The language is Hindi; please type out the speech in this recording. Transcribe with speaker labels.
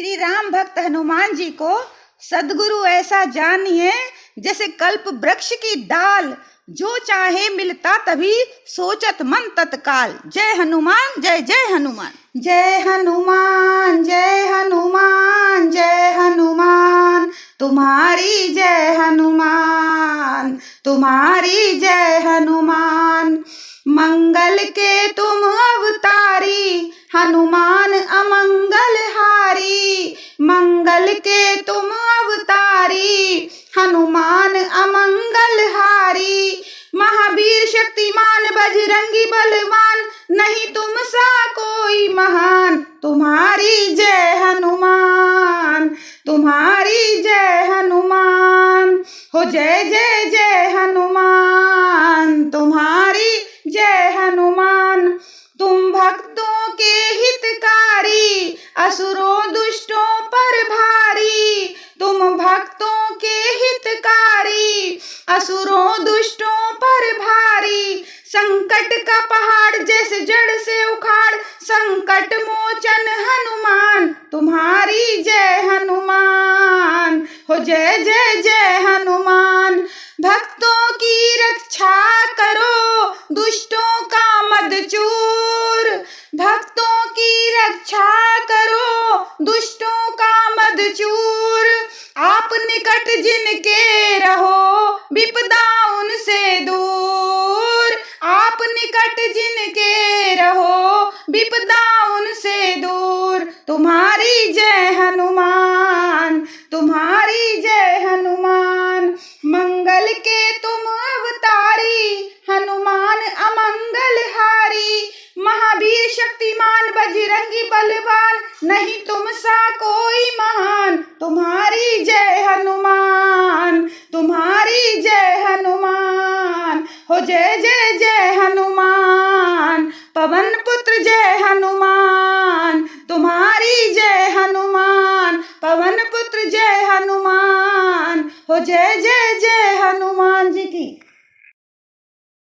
Speaker 1: श्री राम भक्त हनुमान जी को, सदगुरु ऐसा जानिए, जैसे कल्प वृक्ष की डाल जो चाहे मिलता तभी सोचत मन तत्काल। जय हनुमान, जय जय हनुमान। जय हनुमान जय हनुमान जय हनुमान। तुम्हारी जय हनुमान, तुम्हारी जय हनुमान। मंगल के तुम अवतारी हनुमान अमंगल हारी मंगल के तुम अवतारी, हनुमान अमंगल हारी। महावीर शक्तिमान, बजरंगी बलवान, नहीं तुम सा कोई महान। तुम्हारी जय हनुमान, तुम्हारी जय हनुमान। हो जय जय जय हनुमान, तुम्हारी जय हनुमान। तुम भक्तों के हितकारी, असुरों दुष्टों पर भारी तुम भक्तों के हितकारी असुरों दुष्टों पर भारी। संकट का पहाड़ जैसे जड़ से उखाड़। संकट मोचन हनुमान, तुम्हारी जय हनुमान। हो जय जय जय हनुमान। भक्तों की रक्षा करो, दुष्टों का मद चूर। भक्तों की रक्षा करो, दुष्टों का मद चूर। आप निकट जिनके रहो विपदा उनसे दूर। आप निकट जिनके रहो विपदा उनसे दूर। तुम्हारी जय हनुमान, तुम्हारी जय हनुमान। मंगल के तुम अवतारी, हनुमान अमंगल हारी। महावीर शक्तिमान, बजरंगी बलवान, नहीं तुम सा कोई महान तुम्हारी जय हनुमान, हो जय जय जय हनुमान। पवन पुत्र जय हनुमान, तुम्हारी जय हनुमान। पवन पुत्र जय हनुमान, हो जय जय जय हनुमान जी की।